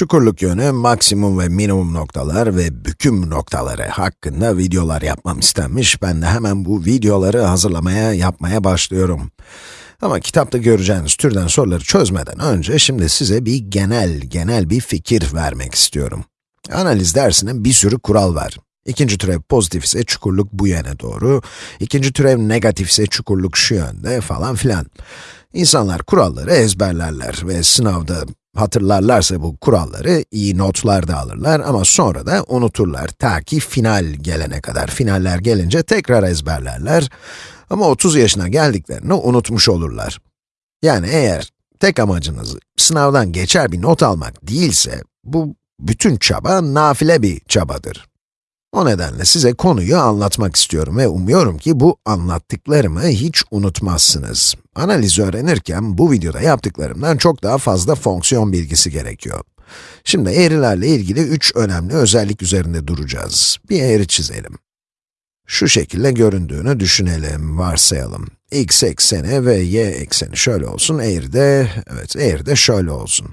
Çukurluk yönü, maksimum ve minimum noktalar ve büküm noktaları hakkında videolar yapmam istenmiş. Ben de hemen bu videoları hazırlamaya, yapmaya başlıyorum. Ama kitapta göreceğiniz türden soruları çözmeden önce şimdi size bir genel, genel bir fikir vermek istiyorum. Analiz dersinin bir sürü kural var. İkinci türev pozitif ise çukurluk bu yöne doğru, ikinci türev negatif ise çukurluk şu yönde falan filan. İnsanlar kuralları ezberlerler ve sınavda hatırlarlarsa bu kuralları iyi notlar da alırlar ama sonra da unuturlar ta ki final gelene kadar. Finaller gelince tekrar ezberlerler ama 30 yaşına geldiklerini unutmuş olurlar. Yani eğer tek amacınız sınavdan geçer bir not almak değilse, bu bütün çaba nafile bir çabadır. O nedenle size konuyu anlatmak istiyorum ve umuyorum ki bu anlattıklarımı hiç unutmazsınız. Analizi öğrenirken bu videoda yaptıklarımdan çok daha fazla fonksiyon bilgisi gerekiyor. Şimdi eğrilerle ilgili üç önemli özellik üzerinde duracağız. Bir eğri çizelim. Şu şekilde göründüğünü düşünelim, varsayalım. x ekseni ve y ekseni şöyle olsun, eğri de, evet eğri de şöyle olsun.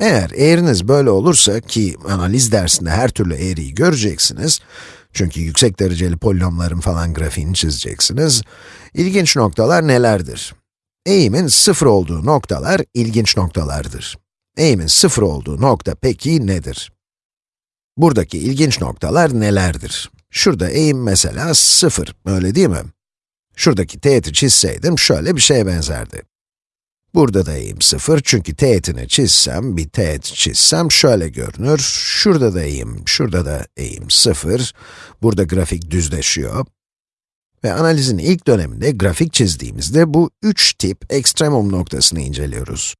Eğer eğriniz böyle olursa ki analiz dersinde her türlü eğriyi göreceksiniz, çünkü yüksek dereceli polinomların falan grafiğini çizeceksiniz, ilginç noktalar nelerdir? Eğimin sıfır olduğu noktalar ilginç noktalardır. Eğimin sıfır olduğu nokta peki nedir? Buradaki ilginç noktalar nelerdir? Şurada eğim mesela sıfır, öyle değil mi? Şuradaki teğeti çizseydim şöyle bir şeye benzerdi. Burada da eğim 0 çünkü teğetini çizsem, bir teğet çizsem şöyle görünür. Şurada da eğim, şurada da eğim 0. Burada grafik düzleşiyor. Ve analizin ilk döneminde grafik çizdiğimizde bu üç tip ekstremum noktasını inceliyoruz.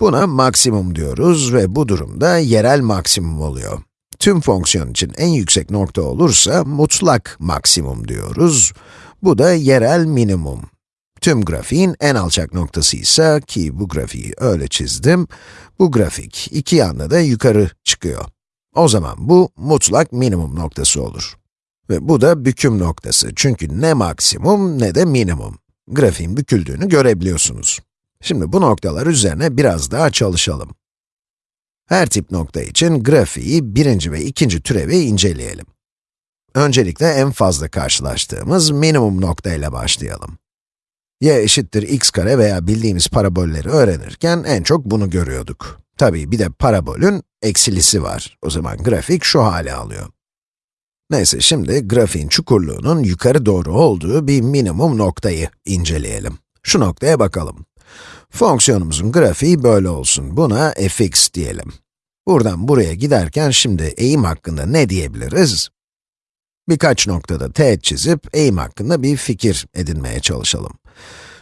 Buna maksimum diyoruz ve bu durumda yerel maksimum oluyor. Tüm fonksiyon için en yüksek nokta olursa mutlak maksimum diyoruz. Bu da yerel minimum. Tüm grafiğin en alçak noktası ise, ki bu grafiği öyle çizdim, bu grafik iki yanda da yukarı çıkıyor. O zaman bu mutlak minimum noktası olur. Ve bu da büküm noktası çünkü ne maksimum ne de minimum. Grafiğin büküldüğünü görebiliyorsunuz. Şimdi bu noktalar üzerine biraz daha çalışalım. Her tip nokta için grafiği birinci ve ikinci türevi inceleyelim. Öncelikle en fazla karşılaştığımız minimum nokta ile başlayalım y eşittir x kare veya bildiğimiz parabolleri öğrenirken en çok bunu görüyorduk. Tabii bir de parabolün eksilisi var. O zaman grafik şu hale alıyor. Neyse şimdi grafiğin çukurluğunun yukarı doğru olduğu bir minimum noktayı inceleyelim. Şu noktaya bakalım. Fonksiyonumuzun grafiği böyle olsun. Buna fx diyelim. Buradan buraya giderken şimdi eğim hakkında ne diyebiliriz? Birkaç noktada teğet çizip eğim hakkında bir fikir edinmeye çalışalım.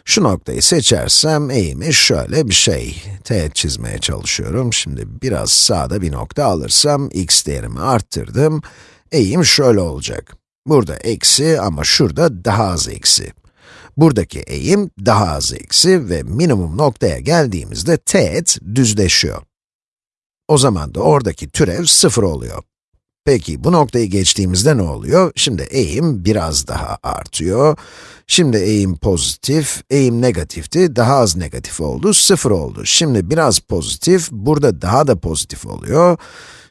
Şu noktayı seçersem eğimi şöyle bir şey. Teğet çizmeye çalışıyorum. Şimdi biraz sağda bir nokta alırsam x değerimi arttırdım. Eğim şöyle olacak. Burada eksi ama şurada daha az eksi. Buradaki eğim daha az eksi ve minimum noktaya geldiğimizde teğet düzleşiyor. O zaman da oradaki türev sıfır oluyor. Peki, bu noktayı geçtiğimizde ne oluyor? Şimdi eğim biraz daha artıyor. Şimdi eğim pozitif, eğim negatifti, daha az negatif oldu, sıfır oldu. Şimdi biraz pozitif, burada daha da pozitif oluyor.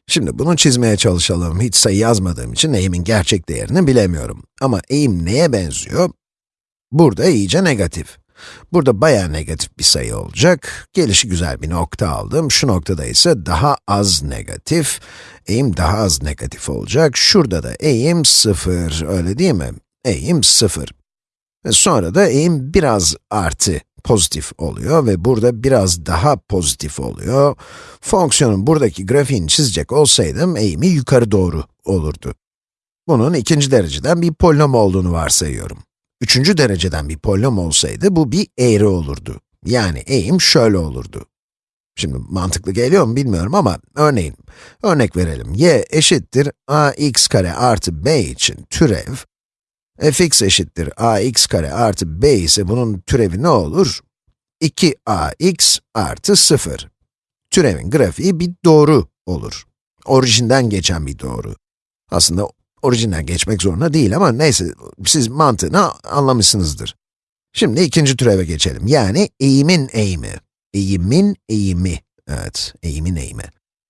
Şimdi bunu çizmeye çalışalım. Hiç sayı yazmadığım için eğimin gerçek değerini bilemiyorum. Ama eğim neye benziyor? Burada iyice negatif. Burada bayağı negatif bir sayı olacak. Gelişi güzel bir nokta aldım. Şu noktada ise daha az negatif. Eğim daha az negatif olacak. Şurada da eğim 0, öyle değil mi? Eğim 0. Ve sonra da eğim biraz artı pozitif oluyor ve burada biraz daha pozitif oluyor. Fonksiyonun buradaki grafiğini çizecek olsaydım eğimi yukarı doğru olurdu. Bunun ikinci dereceden bir polinom olduğunu varsayıyorum. Üçüncü dereceden bir polinom olsaydı bu bir eğri olurdu. Yani eğim şöyle olurdu. Şimdi mantıklı geliyor mu bilmiyorum ama örneğin, örnek verelim. y eşittir ax kare artı b için türev, fx eşittir ax kare artı b ise bunun türevi ne olur? 2ax artı 0. Türevin grafiği bir doğru olur. Orijinden geçen bir doğru. Aslında orijinden geçmek zorunda değil ama neyse, siz mantığını anlamışsınızdır. Şimdi ikinci türeve geçelim, yani eğimin eğimi. Eğimin eğimi, evet, eğimin eğimi.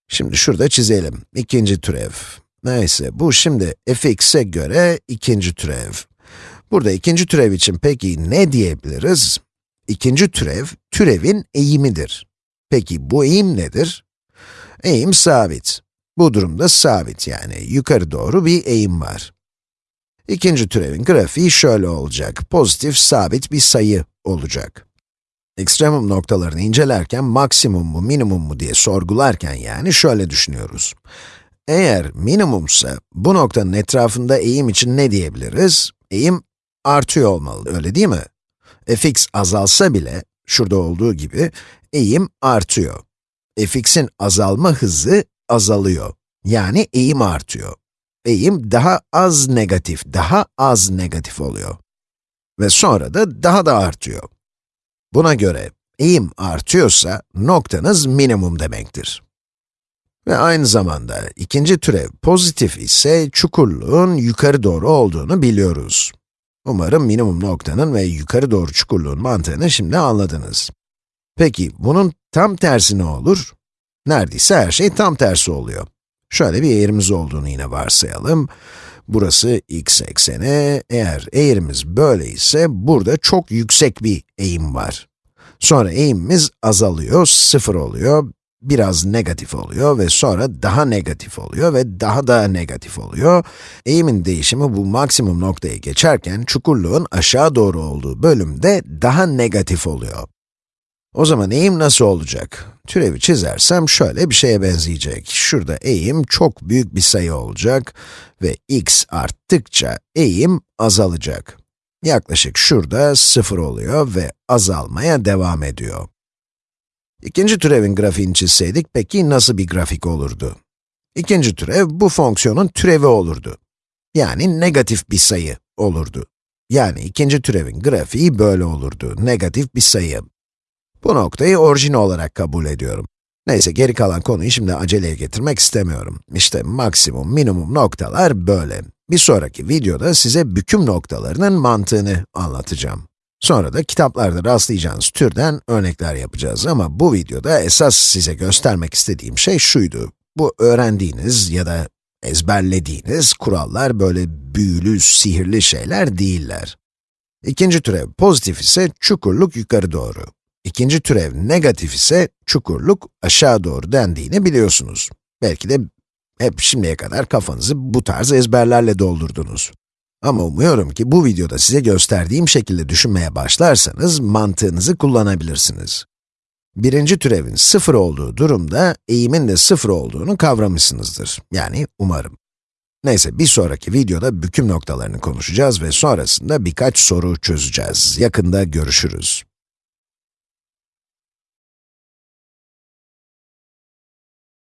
Şimdi şurada çizelim. İkinci türev. Neyse, bu şimdi fx'e göre ikinci türev. Burada ikinci türev için peki ne diyebiliriz? İkinci türev, türevin eğimidir. Peki bu eğim nedir? Eğim sabit. Bu durumda sabit yani yukarı doğru bir eğim var. İkinci türevin grafiği şöyle olacak. Pozitif sabit bir sayı olacak. Ekstremum noktalarını incelerken maksimum mu minimum mu diye sorgularken yani şöyle düşünüyoruz. Eğer minimumsa bu noktanın etrafında eğim için ne diyebiliriz? Eğim artıyor olmalı, öyle değil mi? fx azalsa bile, şurada olduğu gibi, eğim artıyor. fx'in azalma hızı azalıyor. Yani eğim artıyor. Eğim daha az negatif, daha az negatif oluyor. Ve sonra da daha da artıyor. Buna göre eğim artıyorsa noktanız minimum demektir. Ve aynı zamanda ikinci türev pozitif ise çukurluğun yukarı doğru olduğunu biliyoruz. Umarım minimum noktanın ve yukarı doğru çukurluğun mantığını şimdi anladınız. Peki bunun tam tersi ne olur? Neredeyse her şey tam tersi oluyor. Şöyle bir eğrimiz olduğunu yine varsayalım. Burası x ekseni, eğer eğrimiz böyle ise burada çok yüksek bir eğim var. Sonra eğimimiz azalıyor, sıfır oluyor, biraz negatif oluyor ve sonra daha negatif oluyor ve daha da negatif oluyor. Eğimin değişimi bu maksimum noktayı geçerken çukurluğun aşağı doğru olduğu bölümde daha negatif oluyor. O zaman eğim nasıl olacak? Türevi çizersem şöyle bir şeye benzeyecek. Şurada eğim çok büyük bir sayı olacak ve x arttıkça eğim azalacak. Yaklaşık şurada 0 oluyor ve azalmaya devam ediyor. İkinci türevin grafiğini çizseydik peki nasıl bir grafik olurdu? İkinci türev bu fonksiyonun türevi olurdu. Yani negatif bir sayı olurdu. Yani ikinci türevin grafiği böyle olurdu, negatif bir sayı. Bu noktayı orijin olarak kabul ediyorum. Neyse, geri kalan konuyu şimdi aceleye getirmek istemiyorum. İşte maksimum, minimum noktalar böyle. Bir sonraki videoda size büküm noktalarının mantığını anlatacağım. Sonra da kitaplarda rastlayacağınız türden örnekler yapacağız ama bu videoda esas size göstermek istediğim şey şuydu. Bu öğrendiğiniz ya da ezberlediğiniz kurallar böyle büyülü, sihirli şeyler değiller. İkinci türev pozitif ise çukurluk yukarı doğru. İkinci türev negatif ise çukurluk aşağı doğru dendiğini biliyorsunuz. Belki de hep şimdiye kadar kafanızı bu tarz ezberlerle doldurdunuz. Ama umuyorum ki bu videoda size gösterdiğim şekilde düşünmeye başlarsanız mantığınızı kullanabilirsiniz. Birinci türevin sıfır olduğu durumda eğimin de sıfır olduğunu kavramışsınızdır. Yani umarım. Neyse bir sonraki videoda büküm noktalarını konuşacağız ve sonrasında birkaç soru çözeceğiz. Yakında görüşürüz.